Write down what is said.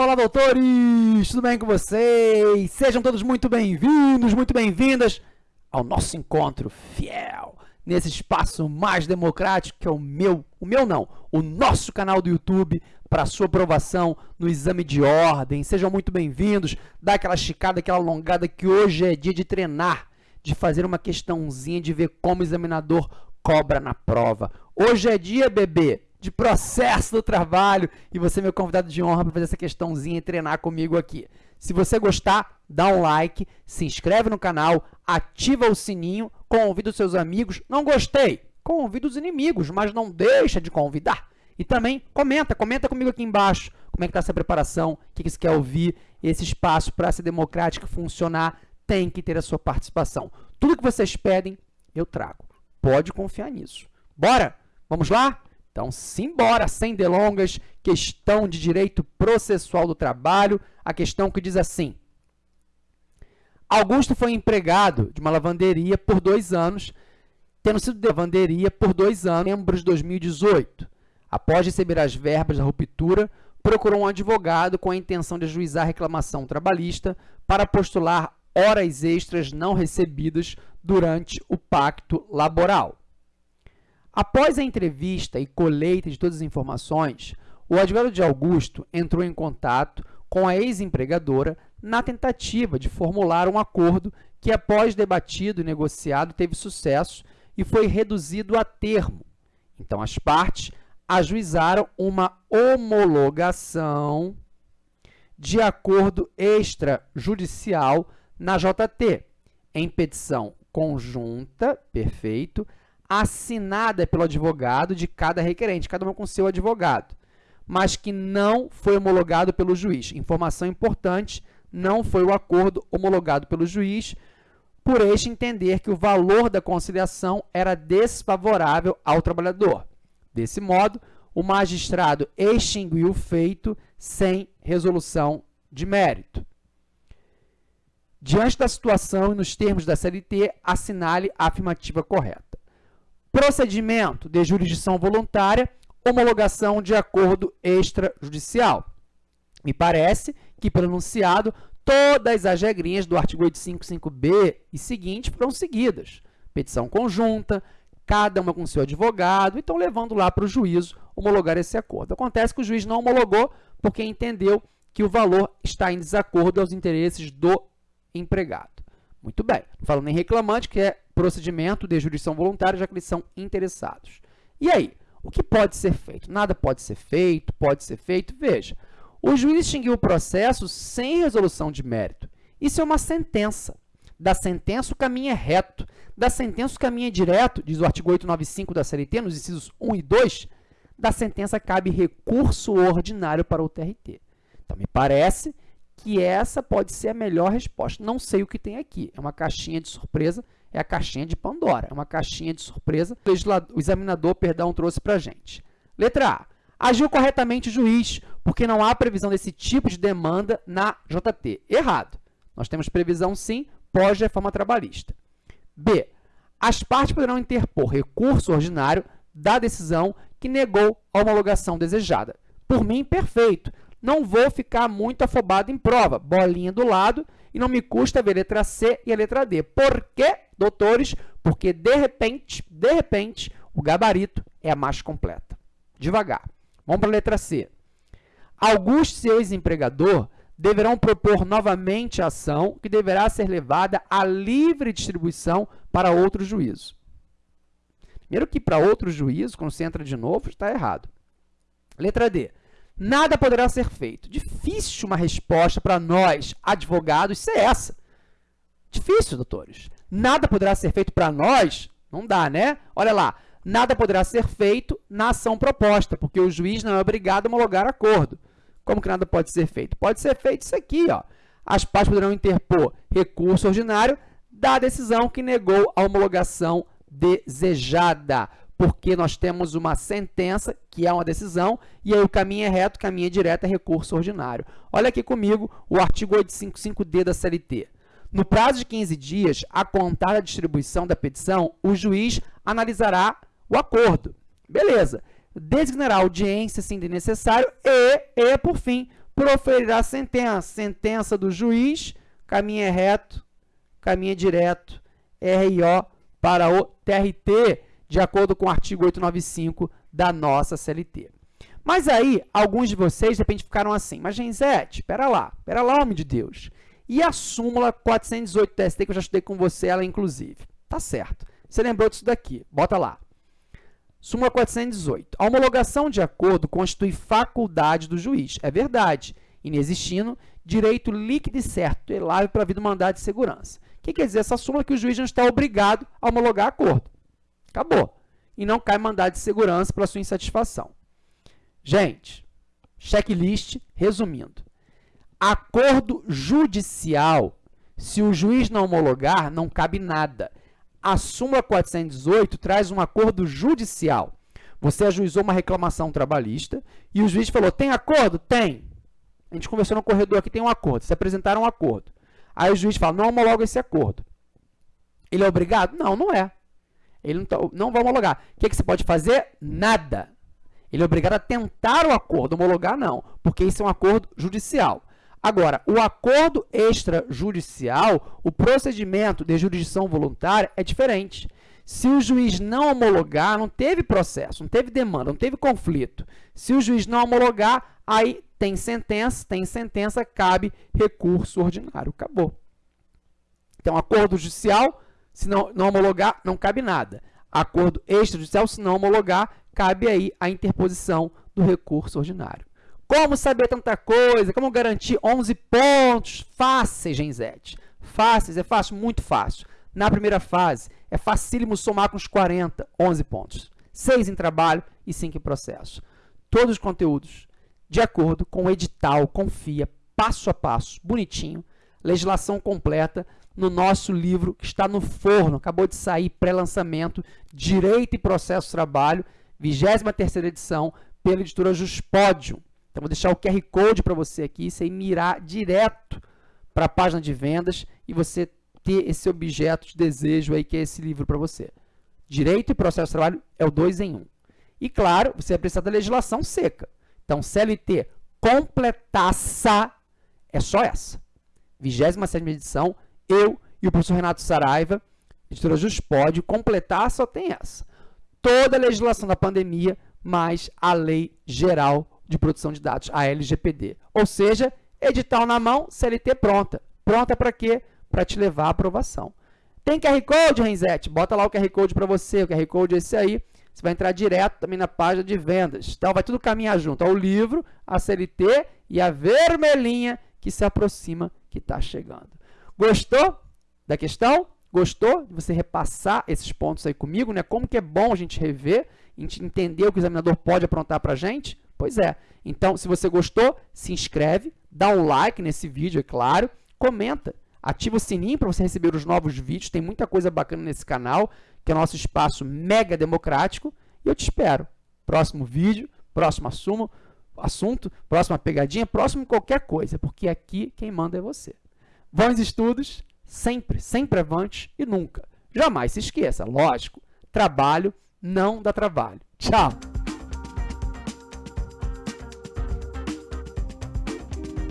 Olá, doutores! Tudo bem com vocês? Sejam todos muito bem-vindos, muito bem-vindas ao nosso encontro fiel nesse espaço mais democrático que é o meu, o meu não, o nosso canal do YouTube para sua aprovação no exame de ordem. Sejam muito bem-vindos. Dá aquela esticada, aquela alongada que hoje é dia de treinar, de fazer uma questãozinha, de ver como o examinador cobra na prova. Hoje é dia, bebê, de processo do trabalho e você é meu convidado de honra para fazer essa questãozinha e treinar comigo aqui. Se você gostar, dá um like, se inscreve no canal, ativa o sininho, convida os seus amigos. Não gostei? Convida os inimigos, mas não deixa de convidar. E também comenta, comenta comigo aqui embaixo como é que está essa preparação, o que, que você quer ouvir. Esse espaço para ser democrático funcionar tem que ter a sua participação. Tudo que vocês pedem, eu trago. Pode confiar nisso. Bora? Vamos lá? Então, simbora, sem delongas, questão de direito processual do trabalho, a questão que diz assim. Augusto foi empregado de uma lavanderia por dois anos, tendo sido de lavanderia por dois anos, em setembro de 2018. Após receber as verbas da ruptura, procurou um advogado com a intenção de ajuizar a reclamação trabalhista para postular horas extras não recebidas durante o pacto laboral. Após a entrevista e colheita de todas as informações, o advogado de Augusto entrou em contato com a ex-empregadora na tentativa de formular um acordo que, após debatido e negociado, teve sucesso e foi reduzido a termo. Então, as partes ajuizaram uma homologação de acordo extrajudicial na JT, em petição conjunta, perfeito, assinada pelo advogado de cada requerente, cada uma com seu advogado, mas que não foi homologado pelo juiz. Informação importante, não foi o acordo homologado pelo juiz, por este entender que o valor da conciliação era desfavorável ao trabalhador. Desse modo, o magistrado extinguiu o feito sem resolução de mérito. Diante da situação e nos termos da CLT, assinale a afirmativa correta. Procedimento de jurisdição voluntária, homologação de acordo extrajudicial. Me parece que, pelo enunciado, todas as regrinhas do artigo 855b e seguinte foram seguidas. Petição conjunta, cada uma com seu advogado, então levando lá para o juízo homologar esse acordo. Acontece que o juiz não homologou porque entendeu que o valor está em desacordo aos interesses do empregado. Muito bem. Falando em reclamante, que é procedimento de jurisdição voluntária, já que eles são interessados. E aí, o que pode ser feito? Nada pode ser feito, pode ser feito. Veja, o juiz extinguiu o processo sem resolução de mérito. Isso é uma sentença. Da sentença, o caminho é reto. Da sentença, o caminho é direto, diz o artigo 895 da CLT, nos incisos 1 e 2. Da sentença, cabe recurso ordinário para o TRT. Então, me parece que essa pode ser a melhor resposta. Não sei o que tem aqui. É uma caixinha de surpresa, é a caixinha de Pandora. É uma caixinha de surpresa que o examinador, perdão, trouxe para a gente. Letra A. Agiu corretamente o juiz, porque não há previsão desse tipo de demanda na JT. Errado. Nós temos previsão, sim, pós-reforma trabalhista. B. As partes poderão interpor recurso ordinário da decisão que negou a homologação desejada. Por mim, perfeito não vou ficar muito afobado em prova. Bolinha do lado e não me custa ver a letra C e a letra D. Por quê, doutores? Porque, de repente, de repente, o gabarito é a mais completa. Devagar. Vamos para a letra C. Augusto e ex-empregador deverão propor novamente a ação que deverá ser levada à livre distribuição para outro juízo. Primeiro que para outro juízo, entra de novo, está errado. Letra D nada poderá ser feito. Difícil uma resposta para nós, advogados, ser essa. Difícil, doutores. Nada poderá ser feito para nós? Não dá, né? Olha lá, nada poderá ser feito na ação proposta, porque o juiz não é obrigado a homologar acordo. Como que nada pode ser feito? Pode ser feito isso aqui, ó. As partes poderão interpor recurso ordinário da decisão que negou a homologação desejada porque nós temos uma sentença, que é uma decisão, e aí o caminho é reto, caminho é direto, é recurso ordinário. Olha aqui comigo o artigo 855D da CLT. No prazo de 15 dias, a contar a distribuição da petição, o juiz analisará o acordo. Beleza. Designará audiência, se necessário, e, e, por fim, proferirá sentença. Sentença do juiz, caminho é reto, caminho é direto, RIO para o TRT, de acordo com o artigo 895 da nossa CLT. Mas aí, alguns de vocês, de repente, ficaram assim, mas Genzete, espera lá, espera lá, homem de Deus. E a súmula 418 TST, que eu já estudei com você, ela inclusive. Tá certo. Você lembrou disso daqui, bota lá. Súmula 418. A homologação de acordo constitui faculdade do juiz. É verdade. Inexistindo direito líquido e certo, tutelável para vida do mandado de segurança. O que quer dizer essa súmula? Que o juiz não está obrigado a homologar acordo. Acabou. E não cai mandado de segurança para sua insatisfação. Gente, checklist, resumindo. Acordo judicial, se o juiz não homologar, não cabe nada. A súmula 418 traz um acordo judicial. Você ajuizou uma reclamação trabalhista e o juiz falou, tem acordo? Tem. A gente conversou no corredor aqui, tem um acordo. Se apresentaram um acordo. Aí o juiz fala, não homologa esse acordo. Ele é obrigado? Não, não é. Ele não, tá, não vai homologar. O que, que você pode fazer? Nada. Ele é obrigado a tentar o acordo, homologar não, porque isso é um acordo judicial. Agora, o acordo extrajudicial, o procedimento de jurisdição voluntária é diferente. Se o juiz não homologar, não teve processo, não teve demanda, não teve conflito. Se o juiz não homologar, aí tem sentença, tem sentença, cabe recurso ordinário. Acabou. Então, acordo judicial, se não, não homologar, não cabe nada. Acordo extrajudicial, se não homologar, cabe aí a interposição do recurso ordinário. Como saber tanta coisa? Como garantir 11 pontos fáceis, Genzete? Fáceis, é fácil? Muito fácil. Na primeira fase, é facílimo somar com os 40, 11 pontos. 6 em trabalho e 5 em processo. Todos os conteúdos de acordo com o edital, confia, passo a passo, bonitinho, legislação completa no nosso livro que está no forno, acabou de sair, pré-lançamento, Direito e Processo Trabalho, 23ª edição, pela editora Juspódio. Então, vou deixar o QR Code para você aqui, você mirar direto para a página de vendas e você ter esse objeto de desejo aí, que é esse livro para você. Direito e processo de trabalho é o dois em um. E, claro, você vai precisar da legislação seca. Então, CLT completaça é só essa. 27ª edição, eu e o professor Renato Saraiva, editora Juspódio, completar só tem essa toda a legislação da pandemia, mais a Lei Geral de Proteção de Dados, a LGPD. Ou seja, edital na mão, CLT pronta. Pronta para quê? Para te levar à aprovação. Tem QR Code, Renzete? Bota lá o QR Code para você. O QR Code é esse aí. Você vai entrar direto também na página de vendas. Então, vai tudo caminhar junto. O livro, a CLT e a vermelhinha que se aproxima, que está chegando. Gostou da questão? Gostou de você repassar esses pontos aí comigo? Né? Como que é bom a gente rever, a gente entender o que o examinador pode aprontar para a gente? Pois é. Então, se você gostou, se inscreve, dá um like nesse vídeo, é claro, comenta, ativa o sininho para você receber os novos vídeos, tem muita coisa bacana nesse canal, que é nosso espaço mega democrático, e eu te espero. Próximo vídeo, próximo assumo, assunto, próxima pegadinha, próximo qualquer coisa, porque aqui quem manda é você. Bons estudos! Sempre, sempre avante e nunca. Jamais se esqueça, lógico, trabalho não dá trabalho. Tchau!